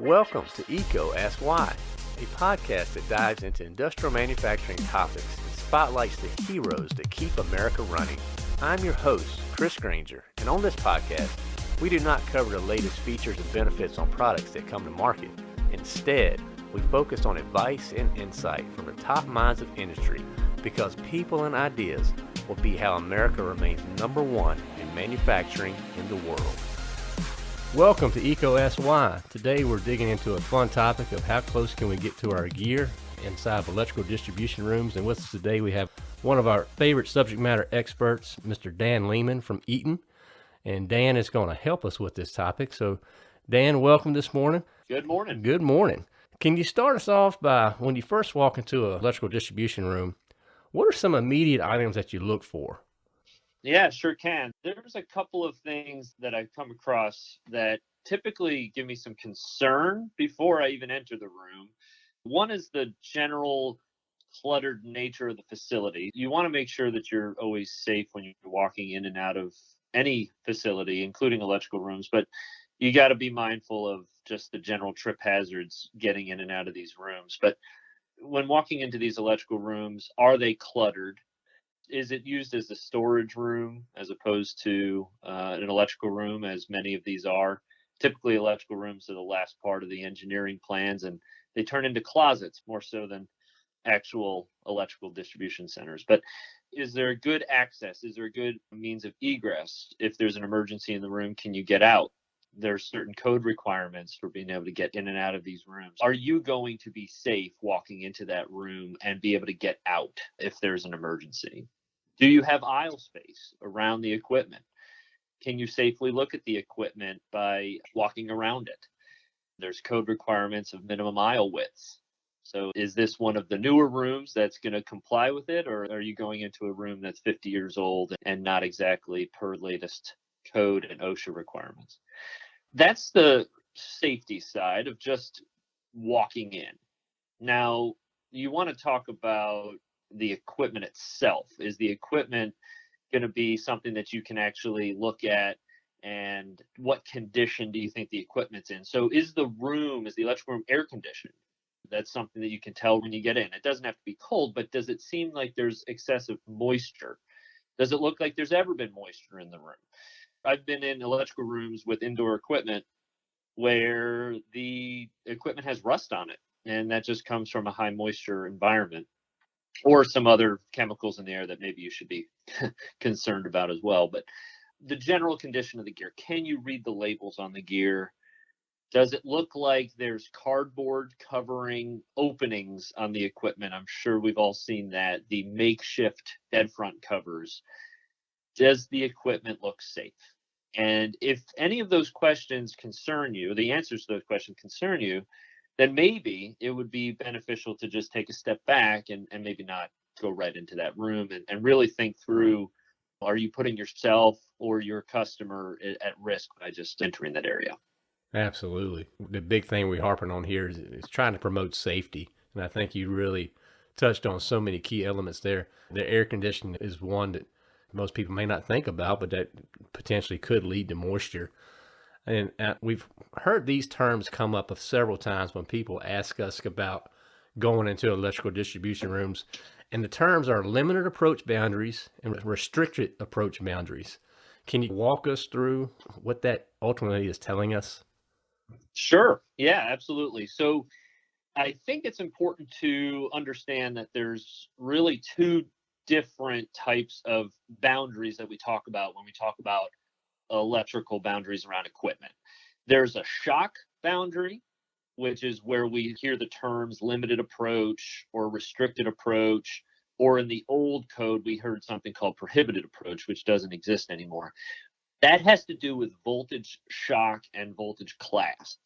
Welcome to EECO Ask Why, a podcast that dives into industrial manufacturing topics and spotlights the heroes that keep America running. I'm your host, Chris Granger, and on this podcast, we do not cover the latest features and benefits on products that come to market. Instead, we focus on advice and insight from the top minds of industry because people and ideas will be how America remains number one in manufacturing in the world. Welcome to EECO Ask Today we're digging into a fun topic of how close can we get to our gear inside of electrical distribution rooms. And with us today we have one of our favorite subject matter experts, Mr. Dan Lehman from Eaton. And Dan is going to help us with this topic. So Dan, welcome this morning. Good morning. Good morning. Can you start us off by when you first walk into an electrical distribution room, what are some immediate items that you look for? Yeah, sure can. There's a couple of things that I've come across that typically give me some concern before I even enter the room. One is the general cluttered nature of the facility. You want to make sure that you're always safe when you're walking in and out of any facility, including electrical rooms, but you got to be mindful of just the general trip hazards getting in and out of these rooms. But when walking into these electrical rooms, are they cluttered? Is it used as a storage room as opposed to uh, an electrical room, as many of these are? Typically, electrical rooms are the last part of the engineering plans, and they turn into closets more so than actual electrical distribution centers. But is there good access? Is there a good means of egress? If there's an emergency in the room, can you get out? There's certain code requirements for being able to get in and out of these rooms. Are you going to be safe walking into that room and be able to get out if there's an emergency? Do you have aisle space around the equipment? Can you safely look at the equipment by walking around it? There's code requirements of minimum aisle widths. So is this one of the newer rooms that's going to comply with it, or are you going into a room that's 50 years old and not exactly per latest code and OSHA requirements? That's the safety side of just walking in. Now, you want to talk about the equipment itself. Is the equipment going to be something that you can actually look at? And what condition do you think the equipment's in? So, is the room, is the electrical room air conditioned? That's something that you can tell when you get in. It doesn't have to be cold, but does it seem like there's excessive moisture? Does it look like there's ever been moisture in the room? I've been in electrical rooms with indoor equipment where the equipment has rust on it, and that just comes from a high moisture environment or some other chemicals in the air that maybe you should be concerned about as well. But the general condition of the gear can you read the labels on the gear? Does it look like there's cardboard covering openings on the equipment? I'm sure we've all seen that. The makeshift dead front covers. Does the equipment look safe? And if any of those questions concern you, the answers to those questions concern you, then maybe it would be beneficial to just take a step back and, and maybe not go right into that room and, and really think through are you putting yourself or your customer at risk by just entering that area? Absolutely. The big thing we're harping on here is, is trying to promote safety. And I think you really touched on so many key elements there. The air conditioning is one that most people may not think about, but that potentially could lead to moisture. And we've heard these terms come up several times when people ask us about going into electrical distribution rooms. And the terms are limited approach boundaries and restricted approach boundaries. Can you walk us through what that ultimately is telling us? Sure. Yeah, absolutely. So I think it's important to understand that there's really two different types of boundaries that we talk about when we talk about electrical boundaries around equipment. There's a shock boundary, which is where we hear the terms limited approach or restricted approach, or in the old code, we heard something called prohibited approach, which doesn't exist anymore. That has to do with voltage shock and voltage class.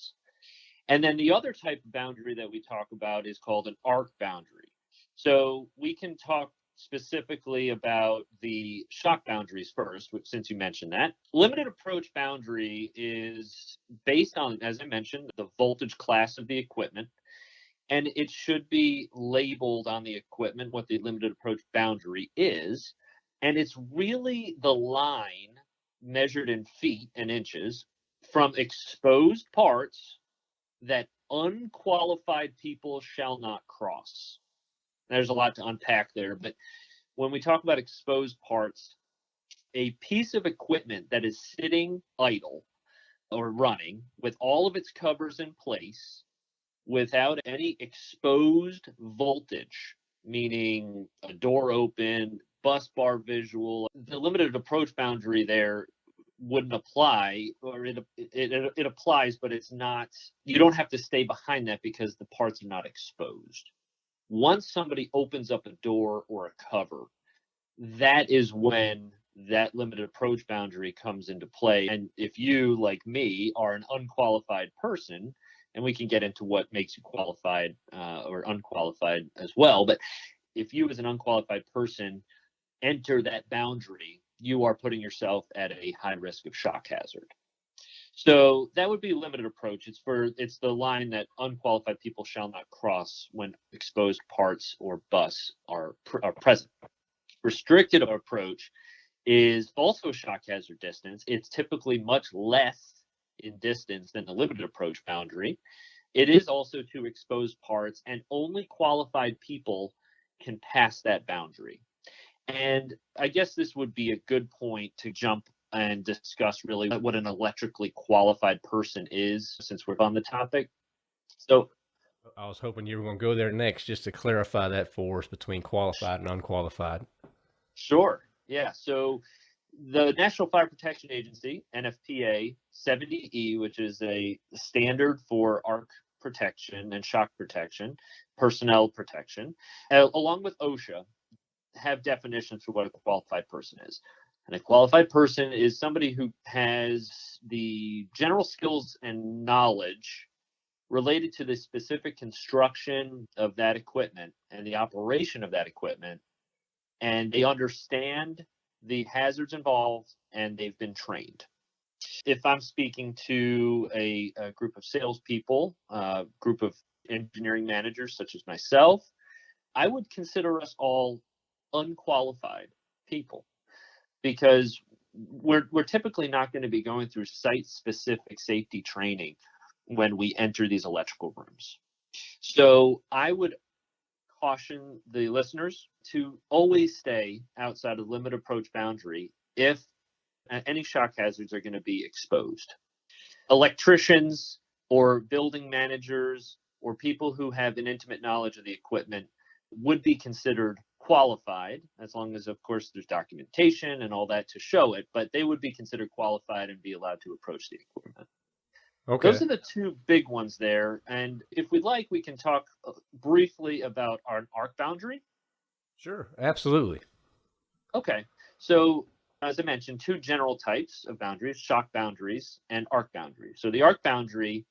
And then the other type of boundary that we talk about is called an arc boundary. So we can talk specifically about the shock boundaries first, since you mentioned that. Limited approach boundary is based on, as I mentioned, the voltage class of the equipment. And it should be labeled on the equipment what the limited approach boundary is. And it's really the line measured in feet and inches from exposed parts that unqualified people shall not cross. There's a lot to unpack there, but when we talk about exposed parts, a piece of equipment that is sitting idle or running with all of its covers in place without any exposed voltage, meaning a door open, bus bar visual, the limited approach boundary there wouldn't apply or it, it, it, applies but it's not you don't have to stay behind that because the parts are not exposed once somebody opens up a door or a cover that is when that limited approach boundary comes into play and if you like me are an unqualified person and we can get into what makes you qualified uh, or unqualified as well but if you as an unqualified person enter that boundary you are putting yourself at a high risk of shock hazard. So that would be a limited approach. It's for it's the line that unqualified people shall not cross when exposed parts or bus are, are present. Restricted approach is also shock hazard distance. It's typically much less in distance than the limited approach boundary. It is also to exposed parts, and only qualified people can pass that boundary. And I guess this would be a good point to jump and discuss really what an electrically qualified person is since we're on the topic. So I was hoping you were going to go there next just to clarify that for us between qualified and unqualified. Sure. Yeah. So the National Fire Protection Agency, NFPA 70E, which is a standard for arc protection and shock protection, personnel protection, uh, along with OSHA, have definitions for what a qualified person is. And a qualified person is somebody who has the general skills and knowledge related to the specific construction of that equipment and the operation of that equipment. And they understand the hazards involved and they've been trained. If I'm speaking to a, a group of salespeople, a group of engineering managers such as myself, I would consider us all unqualified people because we're we're typically not going to be going through site specific safety training when we enter these electrical rooms. So I would caution the listeners to always stay outside of limit approach boundary if any shock hazards are going to be exposed. Electricians or building managers or people who have an intimate knowledge of the equipment would be considered qualified, as long as, of course, there's documentation and all that to show it, but they would be considered qualified and be allowed to approach the equipment. Okay. Those are the two big ones there. And if we'd like, we can talk uh, briefly about our arc boundary. Sure, absolutely. Okay. So, as I mentioned, two general types of boundaries shock boundaries and arc boundaries. So, the arc boundary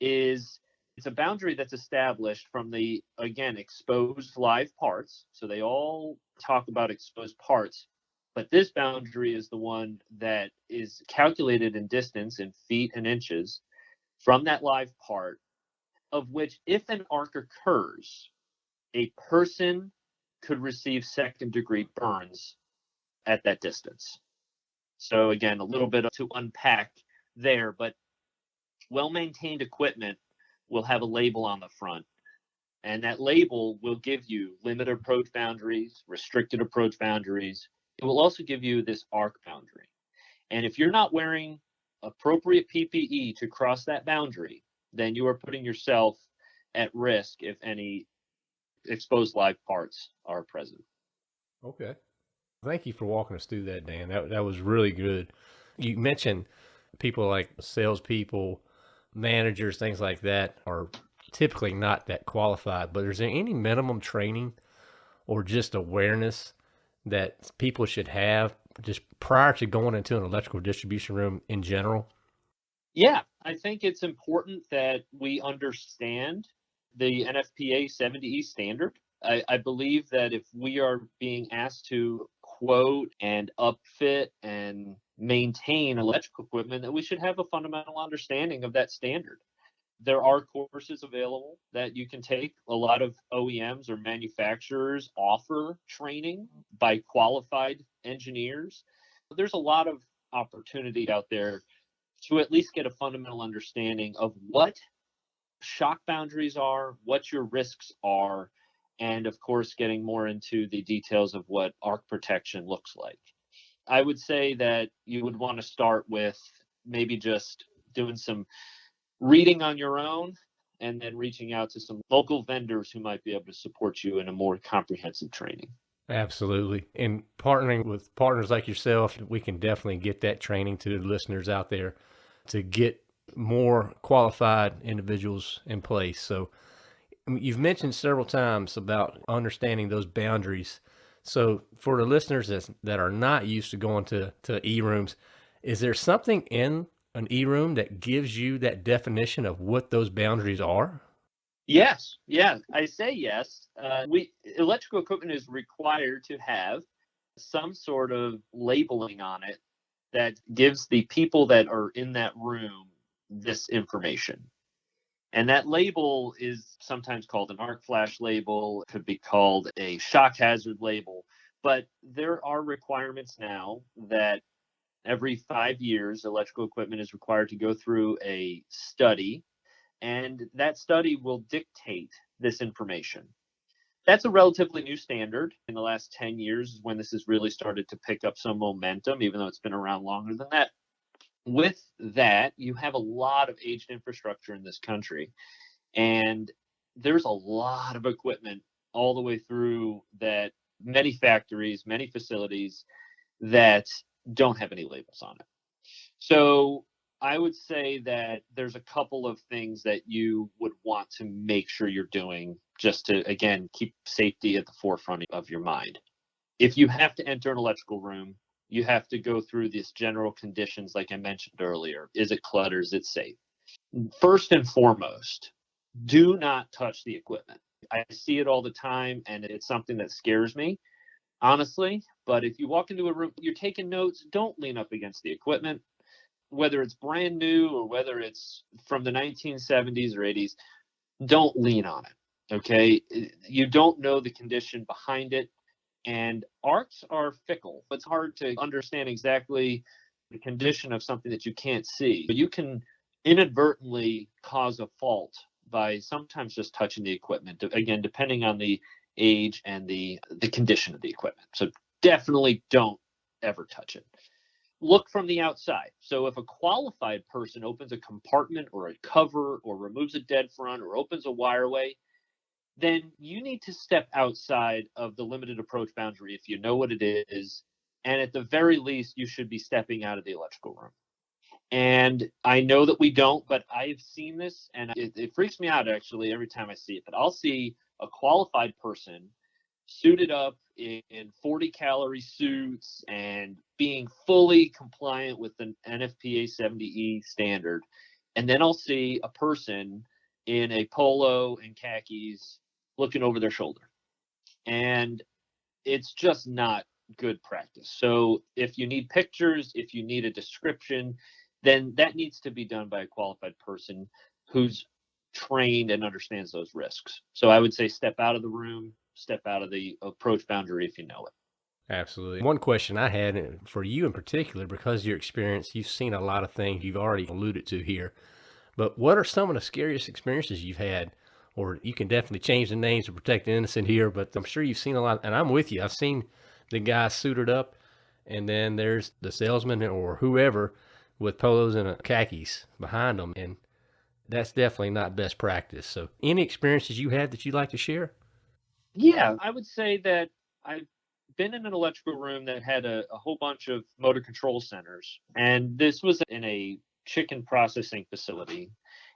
is it's a boundary that's established from the again exposed live parts. So they all talk about exposed parts but this boundary is the one that is calculated in distance in feet and inches from that live part of which if an arc occurs a person could receive second degree burns at that distance. So again a little bit to unpack there but well maintained equipment will have a label on the front. And that label will give you limited approach boundaries, restricted approach boundaries. It will also give you this arc boundary. And if you're not wearing appropriate PPE to cross that boundary, then you are putting yourself at risk if any exposed live parts are present. Okay. Thank you for walking us through that, Dan. That, that was really good. You mentioned people like salespeople managers, things like that, are typically not that qualified. But is there any minimum training or just awareness that people should have just prior to going into an electrical distribution room in general? Yeah, I think it's important that we understand the NFPA 70E standard. I, I, believe that if we are being asked to quote and upfit and maintain electrical equipment that we should have a fundamental understanding of that standard. There are courses available that you can take. A lot of OEMs or manufacturers offer training by qualified engineers. There's a lot of opportunity out there to at least get a fundamental understanding of what shock boundaries are, what your risks are, and of course, getting more into the details of what arc protection looks like. I would say that you would want to start with maybe just doing some reading on your own and then reaching out to some local vendors who might be able to support you in a more comprehensive training. Absolutely. And partnering with partners like yourself, we can definitely get that training to the listeners out there to get more qualified individuals in place. So you've mentioned several times about understanding those boundaries. So for the listeners that, are not used to going to, to e-rooms, is there something in an e-room that gives you that definition of what those boundaries are? Yes, yeah, I say yes. Uh, we electrical equipment is required to have some sort of labeling on it that gives the people that are in that room this information. And that label is sometimes called an arc flash label, it could be called a shock hazard label. But there are requirements now that every five years, electrical equipment is required to go through a study, and that study will dictate this information. That's a relatively new standard. In the last 10 years is when this has really started to pick up some momentum, even though it's been around longer than that. With that, you have a lot of aged infrastructure in this country, and there's a lot of equipment all the way through that many factories, many facilities that don't have any labels on it. So I would say that there's a couple of things that you would want to make sure you're doing just to, again, keep safety at the forefront of your mind. If you have to enter an electrical room, you have to go through these general conditions, like I mentioned earlier. Is it cluttered? Is it safe? First and foremost, do not touch the equipment. I see it all the time, and it's something that scares me honestly. But if you walk into a room, you're taking notes, don't lean up against the equipment, whether it's brand new or whether it's from the 1970s or 80s, don't lean on it. Okay. Eh, you don't know the condition behind it. And arcs are fickle. It's hard to understand exactly the condition of something that you can't see. But you can inadvertently cause a fault by sometimes just touching the equipment. Again, depending on the age and the the condition of the equipment. So definitely don't ever touch it. Look from the outside. So if a qualified person opens a compartment or a cover or removes a dead front or opens a wireway, then you need to step outside of the limited approach boundary if you know what it is. And at the very least, you should be stepping out of the electrical room. And I know that we don't, but I've seen this and it, it freaks me out actually every time I see it. But I'll see a qualified person suited up in, 40 calorie suits and being fully compliant with the NFPA 70E standard. And then I'll see a person in a polo and khakis looking over their shoulder. And it's just not good practice. So if you need pictures, if you need a description, then that needs to be done by a qualified person who's trained and understands those risks. So I would say step out of the room, step out of the approach boundary if you know it. Absolutely. One question I had for you in particular, because your experience, you've seen a lot of things you've already alluded to here. But what are some of the scariest experiences you've had? Or you can definitely change the names to protect the innocent here, but I'm sure you've seen a lot. And I'm with you. I've seen the guy suited up, and then there's the salesman or whoever with polos and khakis behind them. And that's definitely not best practice. So, any experiences you had that you'd like to share? Yeah, I would say that I've been in an electrical room that had a, a whole bunch of motor control centers, and this was in a chicken processing facility.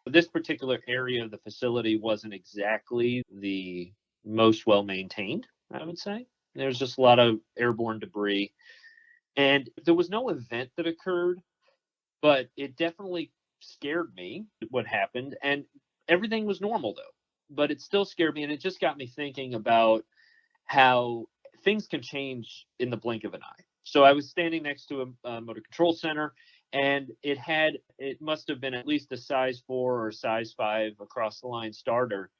This particular area of the facility wasn't exactly the most well maintained, I would say. There's just a lot of airborne debris. And there was no event that occurred, but it definitely scared me what happened and everything was normal though but it still scared me and it just got me thinking about how things can change in the blink of an eye. So i was standing next to a, a motor control center and it had it must have been at least a size four or size five across the line starter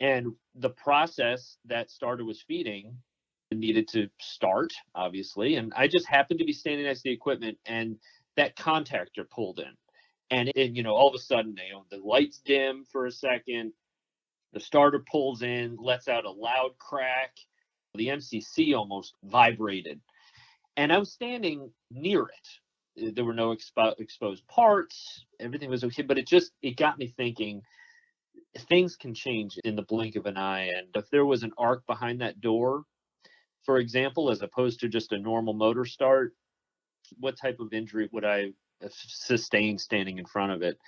and the process that starter was feeding needed to start obviously and i just happened to be standing next to the equipment and that contactor pulled in And it, you know, all of a sudden, you know, the lights dim for a second, the starter pulls in, lets out a loud crack. The MCC almost vibrated. And I was standing near it. There were no expo- exposed parts. Everything was okay, but it just it got me thinking things can change in the blink of an eye. And if there was an arc behind that door, for example, as opposed to just a normal motor start, what type of injury would I uh, sustain standing in front of it?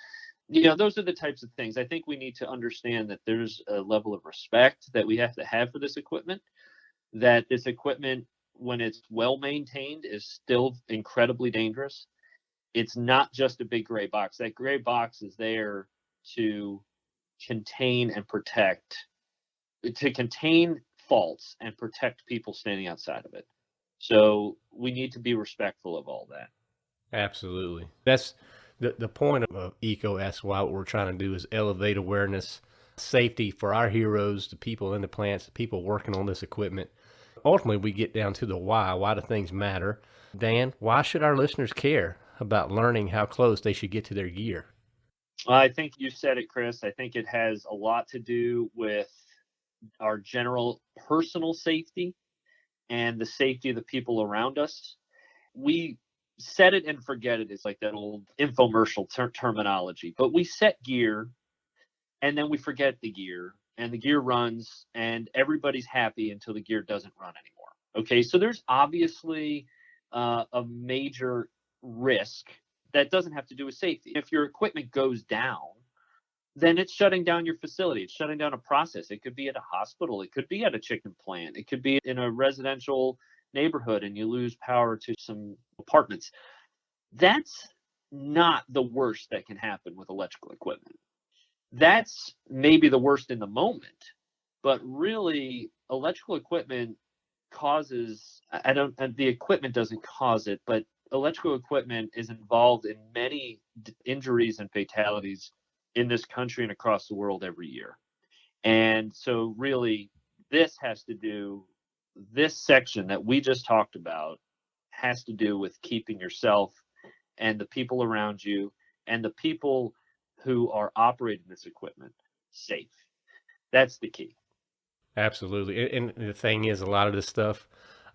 You know, those are the types of things. I think we need to understand that there's a level of respect that we have to have for this equipment, that this equipment, when it's well maintained, is still incredibly dangerous. It's not just a big gray box. That gray box is there to contain and protect to contain faults and protect people standing outside of it. So we need to be respectful of all that. Absolutely. That's the, the point of EECO Ask Why. What we're trying to do is elevate awareness, safety for our heroes, the people in the plants, the people working on this equipment. Ultimately, we get down to the why. Why do things matter? Dan, why should our listeners care about learning how close they should get to their gear? I think you said it, Chris. I think it has a lot to do with our general personal safety and the safety of the people around us. We set it and forget it. It's like that old infomercial ter- terminology. But we set gear and then we forget the gear and the gear runs and everybody's happy until the gear doesn't run anymore. Okay, so there's obviously uh, a major risk that doesn't have to do with safety. If your equipment goes down, then it's shutting down your facility. It's shutting down a process. It could be at a hospital. It could be at a chicken plant. It could be in a residential neighborhood and you lose power to some apartments. That's not the worst that can happen with electrical equipment. That's maybe the worst in the moment, but really, electrical equipment causes, I don't, the equipment doesn't cause it, but electrical equipment is involved in many injuries and fatalities in this country and across the world every year. And so, really, this has to do, this section that we just talked about has to do with keeping yourself and the people around you and the people who are operating this equipment safe. That's the key. Absolutely. And the thing is, a lot of this stuff,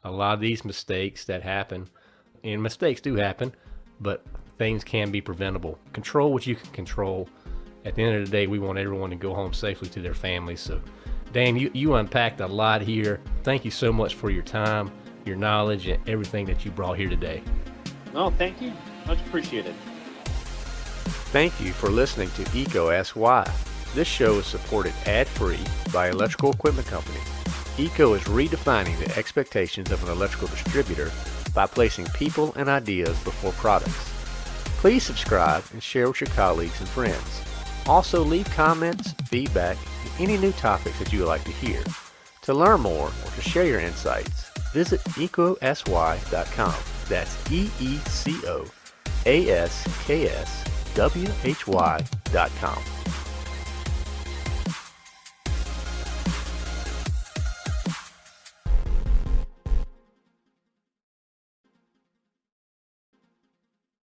a lot of these mistakes that happen, and mistakes do happen, but things can be preventable. Control what you can control. At the end of the day, we want everyone to go home safely to their families. So, Dan, you, you unpacked a lot here. Thank you so much for your time, your knowledge, and everything that you brought here today. No, thank you. Much appreciated. Thank you for listening to EECO Ask Why. This show is supported ad-free by Electrical Equipment Company. EECO is redefining the expectations of an electrical distributor by placing people and ideas before products. Please subscribe and share with your colleagues and friends. Also leave comments, feedback, and any new topics that you would like to hear. To learn more or to share your insights, visit eecoaskwhy.com. That's E-E-C-O-A-S-K-S-W-H-Y.com.